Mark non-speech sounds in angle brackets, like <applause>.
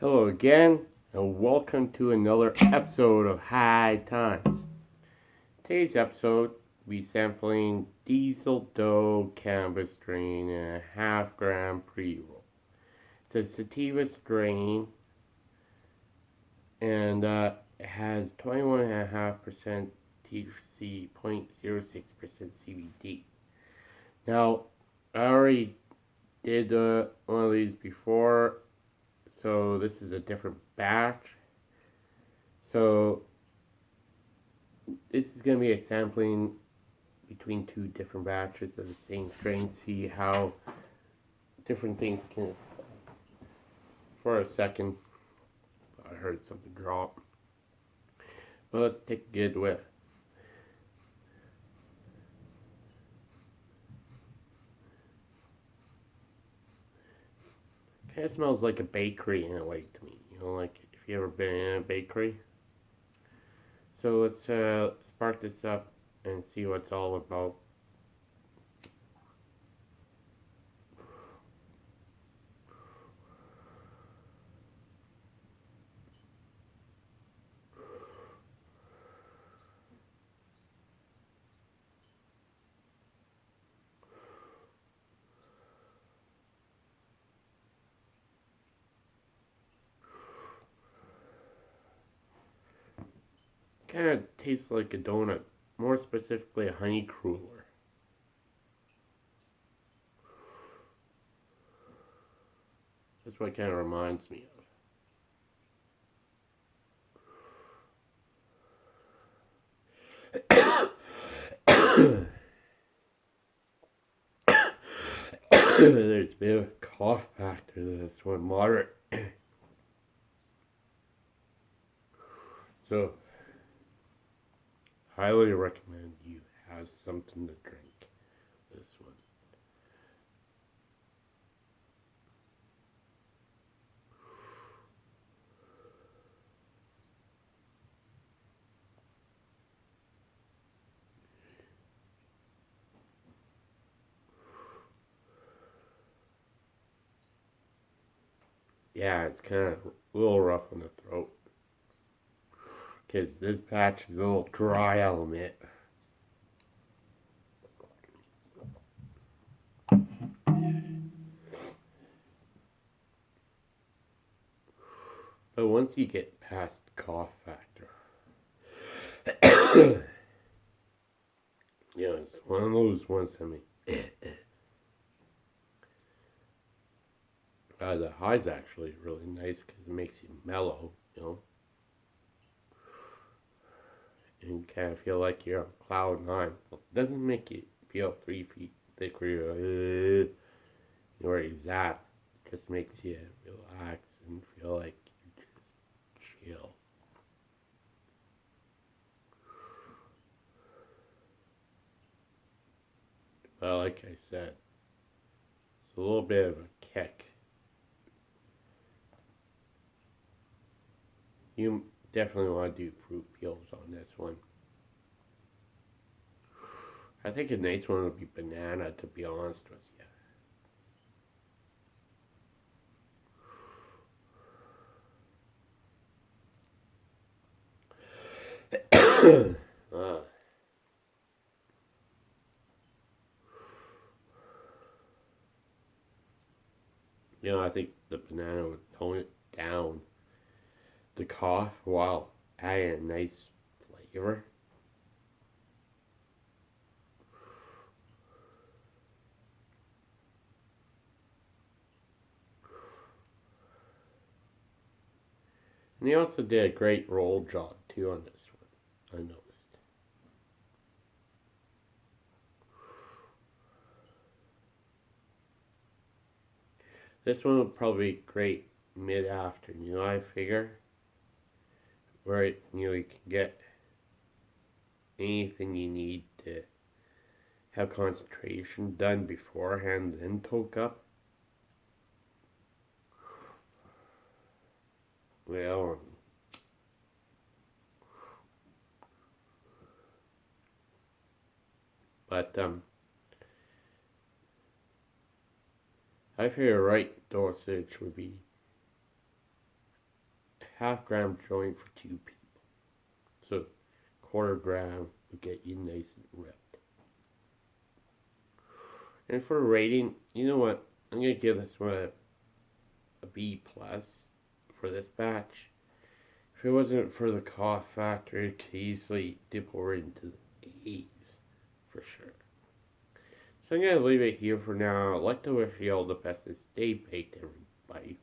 Hello again, and welcome to another episode of High Times. Today's episode, we sampling Diesel Dough Cannabis Strain and a half gram pre-roll. It's a sativa strain, and uh, it has 21.5% THC, 0.06% CBD. Now, I already did uh, one of these before so this is a different batch. So this is going to be a sampling between two different batches of the same strain. See how different things can. For a second, I heard something drop. But let's take a good whiff. Kind of smells like a bakery in a way to me. You know, like if you ever been in a bakery. So let's uh, spark this up and see what it's all about. Kind of tastes like a donut, more specifically a honey cruller. That's what it kind of reminds me of. <coughs> There's a bit of a cough factor to this one, moderate. <coughs> so, highly recommend you have something to drink. This one. Yeah, it's kind of a little rough on the throat because this patch is a little dry element. But once you get past cough factor, <coughs> yeah, it's one of those ones I mean. <coughs> uh, the high's actually really nice because it makes you mellow, you know and kind of feel like you're on cloud nine. It doesn't make you feel three feet thick where you're, where he's at. It just makes you relax and feel like you're just chill. But like I said, it's a little bit of a kick. You definitely want to do fruit peels on this one. I think a nice one would be banana, to be honest with you. <coughs> uh. You know, I think the banana would tone it down the cough while adding a nice flavor. And he also did a great roll job too on this one, I noticed. This one would probably be great mid-afternoon, I figure where you know you can get anything you need to have concentration done beforehand then toke up. Well, but um, I figure right dosage would be half gram joint for two people. So quarter gram will get you nice and ripped. And for rating, you know what? I'm gonna give this one a, a B plus for this batch. If it wasn't for the cough factor, it could easily dip over into the A's for sure. So I'm gonna leave it here for now. I'd like to wish you all the best and stay baked, everybody.